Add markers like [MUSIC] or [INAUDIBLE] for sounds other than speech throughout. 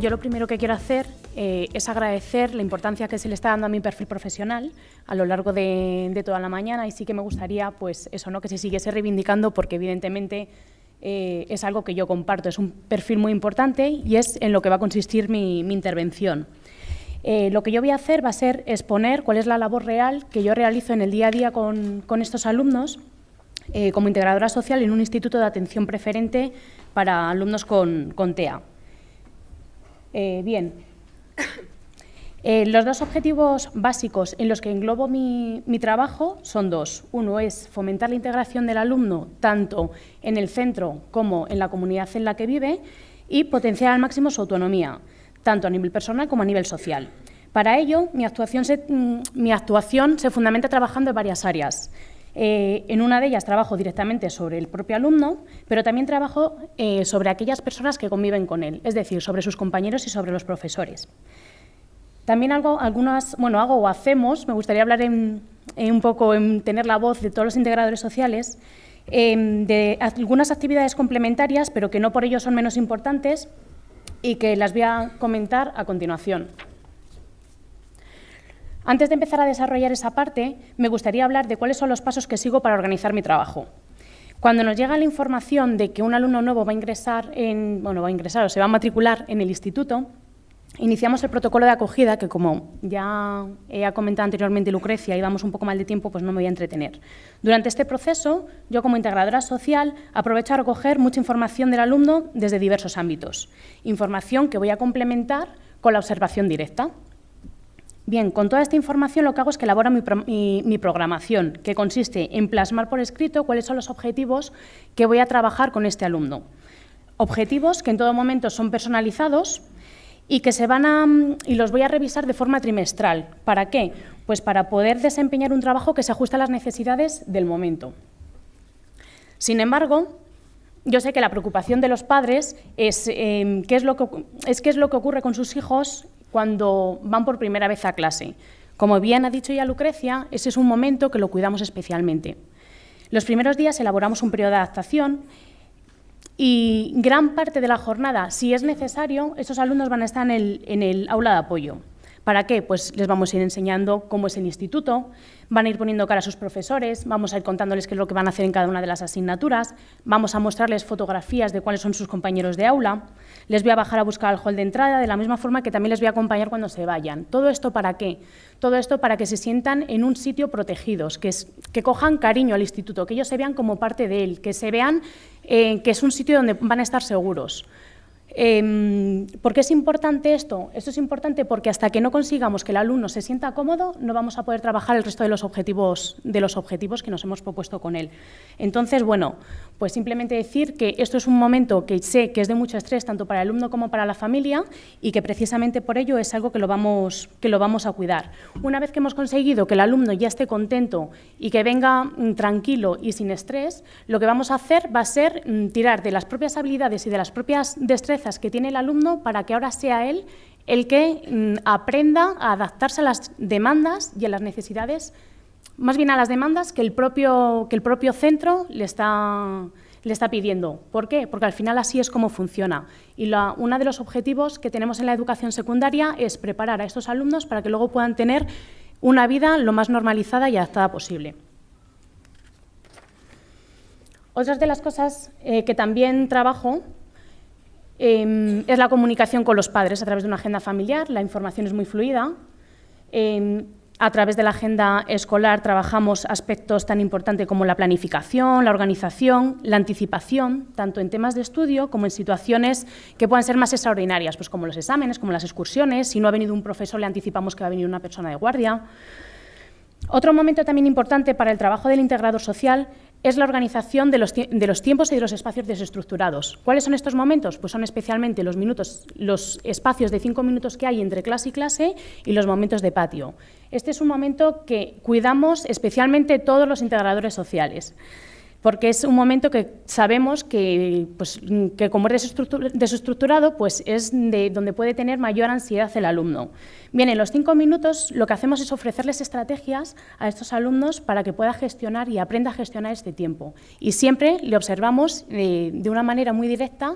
yo lo primero que quiero hacer eh, es agradecer la importancia que se le está dando a mi perfil profesional a lo largo de, toda la mañana y sí que me gustaría pues eso, ¿no? que se siguiese reivindicando porque evidentemente eh, es algo que yo comparto, es un perfil muy importante y es en lo que va a consistir mi, intervención. Eh, lo que yo voy a hacer va a ser exponer cuál es la labor real que yo realizo en el día a día con, estos alumnos como integradora social en un instituto de atención preferente para alumnos con TEA. Eh, bien, eh, los dos objetivos básicos en los que englobo mi, trabajo son dos. Uno es fomentar la integración del alumno tanto en el centro como en la comunidad en la que vive y potenciar al máximo su autonomía, tanto a nivel personal como a nivel social. Para ello, mi actuación se, mm, mi actuación se fundamenta trabajando en varias áreas. Eh, en una de ellas trabajo directamente sobre el propio alumno, pero también trabajo eh, sobre aquellas personas que conviven con él, es decir, sobre sus compañeros y sobre los profesores. También hago algunas, bueno, hago o hacemos, me gustaría hablar un poco, en tener la voz de todos los integradores sociales, em, de algunas actividades complementarias, pero que no por ello son menos importantes y que las voy a comentar a continuación. Antes de empezar a desarrollar esa parte, me gustaría hablar de cuáles son los pasos que sigo para organizar mi trabajo. Cuando nos llega la información de que un alumno nuevo va a ingresar, en, bueno, va a ingresar o se va a matricular en el instituto, iniciamos el protocolo de acogida, que como ya he comentado anteriormente Lucrecia, y vamos un poco mal de tiempo, pues no me voy a entretener. Durante este proceso, yo como integradora social aprovecho a recoger mucha información del alumno desde diversos ámbitos. Información que voy a complementar con la observación directa. Bien, con toda esta información lo que hago es que elaboro mi, programación, que consiste en plasmar por escrito cuáles son los objetivos que voy a trabajar con este alumno. Objetivos que en todo momento son personalizados y que se van a, y los voy a revisar de forma trimestral. ¿Para qué? Pues para poder desempeñar un trabajo que se ajuste a las necesidades del momento. Sin embargo, yo sé que la preocupación de los padres es, eh, qué, es lo que, es qué es lo que ocurre con sus hijos cuando van por primera vez a clase. Como bien ha dicho ya Lucrecia, ese es un momento que lo cuidamos especialmente. Los primeros días elaboramos un periodo de adaptación y gran parte de la jornada, si es necesario, esos alumnos van a estar en el, en el aula de apoyo. ¿Para qué? Pues les vamos a ir enseñando cómo es el instituto, van a ir poniendo cara a sus profesores, vamos a ir contándoles qué es lo que van a hacer en cada una de las asignaturas, vamos a mostrarles fotografías de cuáles son sus compañeros de aula, les voy a bajar a buscar al hall de entrada, de la misma forma que también les voy a acompañar cuando se vayan. ¿Todo esto para qué? Todo esto para que se sientan en un sitio protegidos, que, es, que cojan cariño al instituto, que ellos se vean como parte de él, que se vean eh, que es un sitio donde van a estar seguros. Eh, ¿Por qué es importante esto? Esto es importante porque hasta que no consigamos que el alumno se sienta cómodo, no vamos a poder trabajar el resto de los objetivos, de los objetivos que nos hemos propuesto con él. Entonces, bueno, pues simplemente decir que esto es un momento que sé que es de mucho estrés tanto para el alumno como para la familia y que precisamente por ello es algo que lo vamos, que lo vamos a cuidar. Una vez que hemos conseguido que el alumno ya esté contento y que venga mm, tranquilo y sin estrés, lo que vamos a hacer va a ser mm, tirar de las propias habilidades y de las propias destrezas que tiene el alumno para que ahora sea él el que mm, aprenda a adaptarse a las demandas y a las necesidades, más bien a las demandas que el propio, que el propio centro le está, le está pidiendo. ¿Por qué? Porque al final así es como funciona. Y uno de los objetivos que tenemos en la educación secundaria es preparar a estos alumnos para que luego puedan tener una vida lo más normalizada y adaptada posible. Otras de las cosas eh, que también trabajo Em, es la comunicación con los padres a través de una agenda familiar, la información es muy fluida. Em, a través de la agenda escolar trabajamos aspectos tan importantes como la planificación, la organización, la anticipación, tanto en temas de estudio como en situaciones que puedan ser más extraordinarias, pues como los exámenes, como las excursiones. Si no ha venido un profesor, le anticipamos que va a venir una persona de guardia. Otro momento también importante para el trabajo del integrador social es la organización de los, tiempos y de los espacios desestructurados. ¿Cuáles son estos momentos? Pues son especialmente los, minutos, los espacios de cinco minutos que hay entre clase y clase y los momentos de patio. Este es un momento que cuidamos especialmente todos los integradores sociales porque es un momento que sabemos que, pues, que como es desestructurado, pues es de donde puede tener mayor ansiedad el alumno. Bien, en los cinco minutos lo que hacemos es ofrecerles estrategias a estos alumnos para que pueda gestionar y aprenda a gestionar este tiempo. Y siempre le observamos eh, de una manera muy directa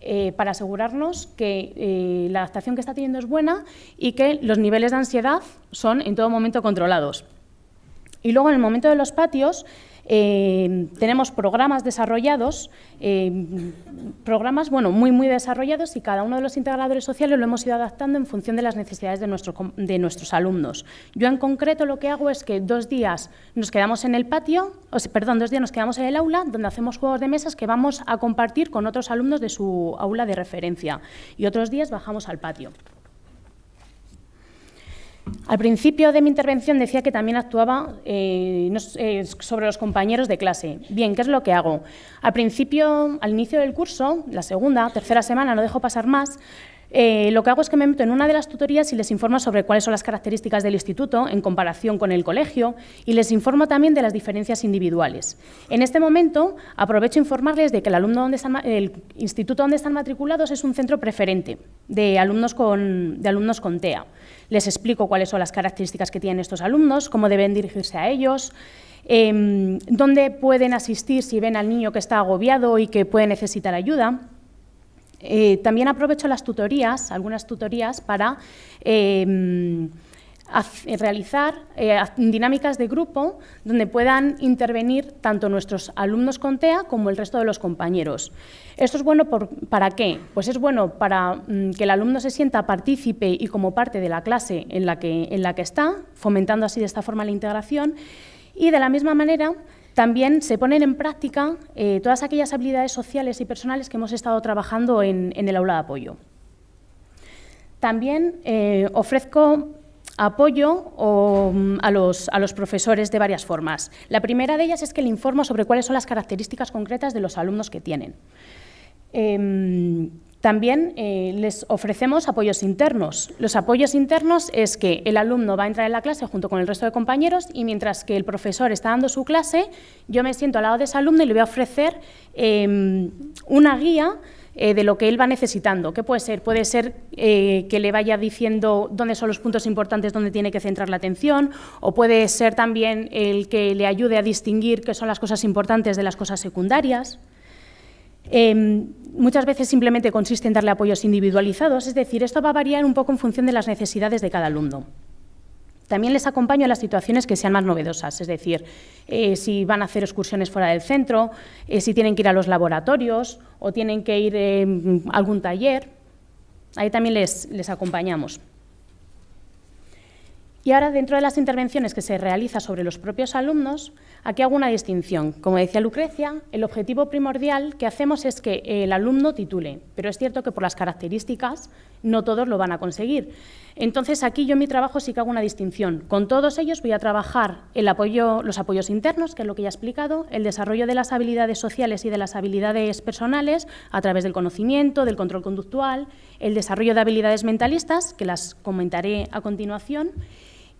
eh, para asegurarnos que eh, la adaptación que está teniendo es buena y que los niveles de ansiedad son en todo momento controlados. Y luego, en el momento de los patios, eh, tenemos programas desarrollados, eh, programas bueno, muy, muy desarrollados y cada uno de los integradores sociales lo hemos ido adaptando en función de las necesidades de, de nuestros alumnos. Yo en concreto lo que hago es que dos días nos quedamos en el patio, o perdón, dos días nos quedamos en el aula donde hacemos juegos de mesas que vamos a compartir con otros alumnos de su aula de referencia y otros días bajamos al patio. Al principio de mi intervención decía que también actuaba eh, eh, sobre los compañeros de clase. Bien, ¿qué es lo que hago? Al principio, al inicio del curso, la segunda, tercera semana, no dejo pasar más, eh, lo que hago es que me meto en una de las tutorías y les informo sobre cuáles son las características del instituto en comparación con el colegio y les informo también de las diferencias individuales. En este momento aprovecho informarles de que el, alumno donde el instituto donde están matriculados es un centro preferente de alumnos con, de alumnos con TEA. Les explico cuáles son las características que tienen estos alumnos, cómo deben dirigirse a ellos, em, dónde pueden asistir si ven al niño que está agobiado y que puede necesitar ayuda. Eh, también aprovecho las tutorías, algunas tutorías, para em, realizar eh, dinámicas de grupo donde puedan intervenir tanto nuestros alumnos con TEA como el resto de los compañeros. ¿Esto es bueno para qué? Pues es bueno para mm, que el alumno se sienta partícipe y como parte de la clase en la que, en la que está, fomentando así de esta forma la integración, y de la misma manera también se ponen en práctica eh, todas aquellas habilidades sociales y personales que hemos estado trabajando en, el aula de apoyo. También eh, ofrezco apoyo mm, a, los, profesores de varias formas. La primera de ellas es que le informo sobre cuáles son las características concretas de los alumnos que tienen. Em, también eh, les ofrecemos apoyos internos. Los apoyos internos es que el alumno va a entrar en la clase junto con el resto de compañeros y mientras que el profesor está dando su clase, yo me siento al lado de ese alumno y le voy a ofrecer em, una guía eh, de lo que él va necesitando. ¿Qué puede ser? Puede ser eh, que le vaya diciendo dónde son los puntos importantes donde tiene que centrar la atención o puede ser también el que le ayude a distinguir qué son las cosas importantes de las cosas secundarias. Em, muchas veces simplemente consiste en darle apoyos individualizados, es decir, esto va a variar un poco en función de las necesidades de cada alumno. También les acompaño en las situaciones que sean más novedosas, es decir, eh, si van a hacer excursiones fuera del centro, eh, si tienen que ir a los laboratorios o tienen que ir em, a algún taller, ahí también les acompañamos. Y ahora, dentro de las intervenciones que se realizan sobre los propios alumnos, aquí hago una distinción. Como decía Lucrecia, el objetivo primordial que hacemos es que el alumno titule, pero es cierto que por las características no todos lo van a conseguir. Entonces, aquí yo en mi trabajo sí que hago una distinción. Con todos ellos voy a trabajar el apoyo, los apoyos internos, que es lo que ya he explicado, el desarrollo de las habilidades sociales y de las habilidades personales a través del conocimiento, del control conductual, el desarrollo de habilidades mentalistas, que las comentaré a continuación,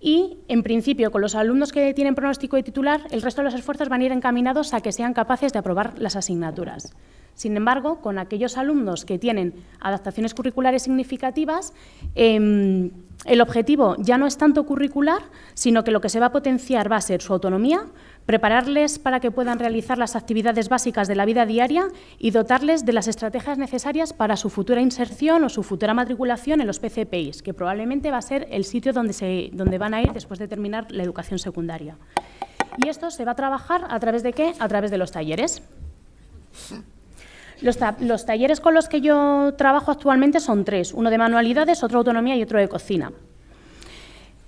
y, en principio, con los alumnos que tienen pronóstico de titular, el resto de los esfuerzos van a ir encaminados a que sean capaces de aprobar las asignaturas. Sin embargo, con aquellos alumnos que tienen adaptaciones curriculares significativas, em, el objetivo ya no es tanto curricular, sino que lo que se va a potenciar va a ser su autonomía, prepararles para que puedan realizar las actividades básicas de la vida diaria y dotarles de las estrategias necesarias para su futura inserción o su futura matriculación en los PCPIs, que probablemente va a ser el sitio donde, se, donde van a ir después de terminar la educación secundaria. Y esto se va a trabajar a través de qué? A través de los talleres. Los, talleres con los que yo trabajo actualmente son tres, uno de manualidades, otro de autonomía y otro de cocina.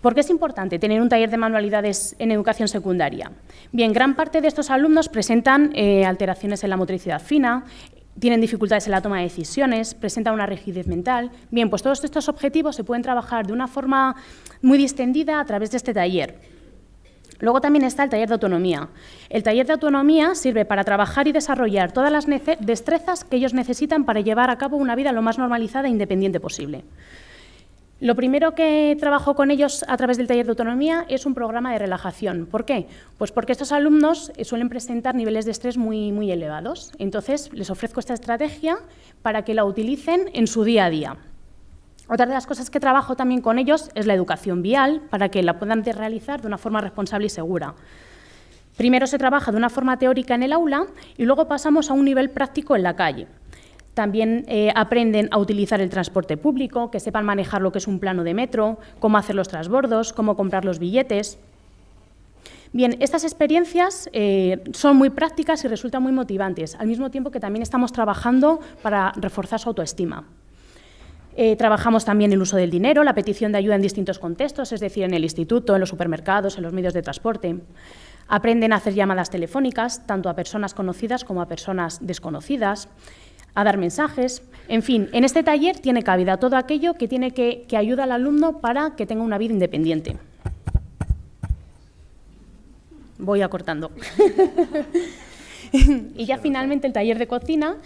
¿Por qué es importante tener un taller de manualidades en educación secundaria? Bien, gran parte de estos alumnos presentan eh, alteraciones en la motricidad fina, tienen dificultades en la toma de decisiones, presentan una rigidez mental. Bien, pues todos estos objetivos se pueden trabajar de una forma muy distendida a través de este taller. Luego también está el taller de autonomía. El taller de autonomía sirve para trabajar y desarrollar todas las destrezas que ellos necesitan para llevar a cabo una vida lo más normalizada e independiente posible. Lo primero que trabajo con ellos a través del taller de autonomía es un programa de relajación. ¿Por qué? Pues porque estos alumnos eh, suelen presentar niveles de estrés muy, muy elevados. Entonces, les ofrezco esta estrategia para que la utilicen en su día a día. Otra de las cosas que trabajo también con ellos es la educación vial, para que la puedan realizar de una forma responsable y segura. Primero se trabaja de una forma teórica en el aula y luego pasamos a un nivel práctico en la calle. también eh, aprenden a utilizar el transporte público, que sepan manejar lo que es un plano de metro, cómo hacer los transbordos, cómo comprar los billetes. Bien, estas experiencias eh, son muy prácticas y resultan muy motivantes, al mismo tiempo que también estamos trabajando para reforzar su autoestima. Eh, trabajamos también el uso del dinero, la petición de ayuda en distintos contextos, es decir, en el instituto, en los supermercados, en los medios de transporte. Aprenden a hacer llamadas telefónicas, tanto a personas conocidas como a personas desconocidas, a dar mensajes. En fin, en este taller tiene cabida todo aquello que, tiene que, que ayuda al alumno para que tenga una vida independiente voy acortando. [LAUGHS] [LAUGHS] y ya finalmente el taller de cocina,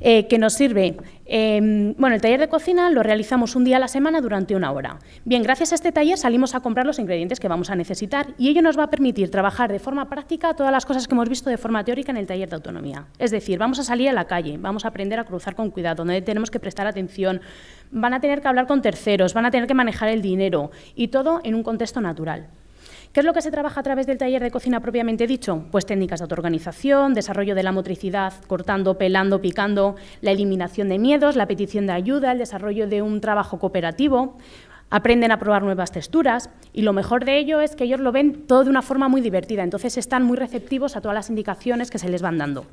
eh, que nos sirve, em, bueno, el taller de cocina lo realizamos un día a la semana durante una hora. Bien, gracias a este taller salimos a comprar los ingredientes que vamos a necesitar y ello nos va a permitir trabajar de forma práctica todas las cosas que hemos visto de forma teórica en el taller de autonomía. Es decir, vamos a salir a la calle, vamos a aprender a cruzar con cuidado, donde tenemos que prestar atención, van a tener que hablar con terceros, van a tener que manejar el dinero y todo en un contexto natural. ¿Qué es lo que se trabaja a través del taller de cocina propiamente dicho? Pues técnicas de autoorganización, desarrollo de la motricidad, cortando, pelando, picando, la eliminación de miedos, la petición de ayuda, el desarrollo de un trabajo cooperativo, aprenden a probar nuevas texturas y lo mejor de ello es que ellos lo ven todo de una forma muy divertida, entonces están muy receptivos a todas las indicaciones que se les van dando.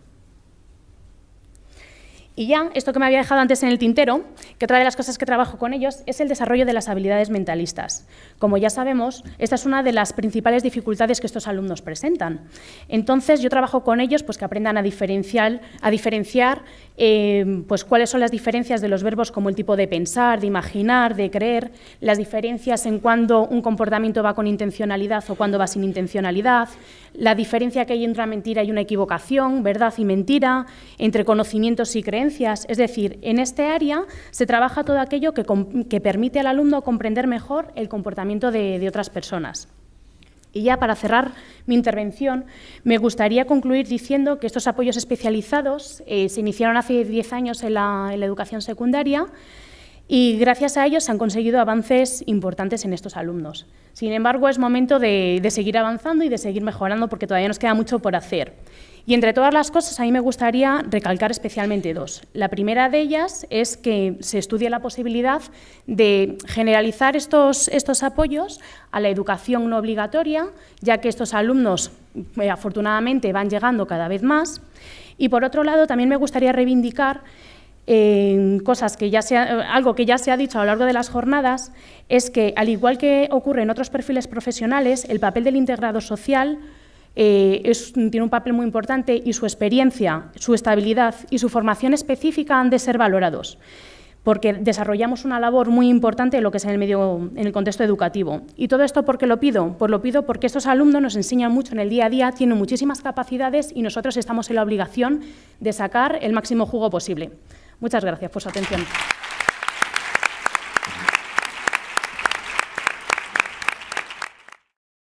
Y ya, esto que me había dejado antes en el tintero, que otra de las cosas que trabajo con ellos es el desarrollo de las habilidades mentalistas. Como ya sabemos, esta es una de las principales dificultades que estos alumnos presentan. Entonces, yo trabajo con ellos pues, que aprendan a diferenciar, a diferenciar eh, pues, cuáles son las diferencias de los verbos como el tipo de pensar, de imaginar, de creer, las diferencias en cuando un comportamiento va con intencionalidad o cuando va sin intencionalidad, la diferencia que hay entre una mentira y una equivocación, verdad y mentira, entre conocimientos y creencias, es decir, en este área se trabaja todo aquello que, permite al alumno comprender mejor el comportamiento de, otras personas. Y ya para cerrar mi intervención, me gustaría concluir diciendo que estos apoyos especializados eh, se iniciaron hace 10 años en la, educación secundaria y gracias a ellos se han conseguido avances importantes en estos alumnos. Sin embargo, es momento de, seguir avanzando y de seguir mejorando porque todavía nos queda mucho por hacer. Y entre todas las cosas, a mí me gustaría recalcar especialmente dos. La primera de ellas es que se estudie la posibilidad de generalizar estos, estos apoyos a la educación no obligatoria, ya que estos alumnos, eh, afortunadamente, van llegando cada vez más. Y por otro lado, también me gustaría reivindicar eh, cosas que ya se algo que ya se ha dicho a lo largo de las jornadas, es que, al igual que ocurre en otros perfiles profesionales, el papel del integrado social eh, tiene un papel muy importante y su experiencia, su estabilidad y su formación específica han de ser valorados porque desarrollamos una labor muy importante en lo que es en el medio, en el contexto educativo. ¿Y todo esto por qué lo pido? Pues lo pido porque estos alumnos nos enseñan mucho en el día a día, tienen muchísimas capacidades y nosotros estamos en la obligación de sacar el máximo jugo posible. Muchas gracias por su atención.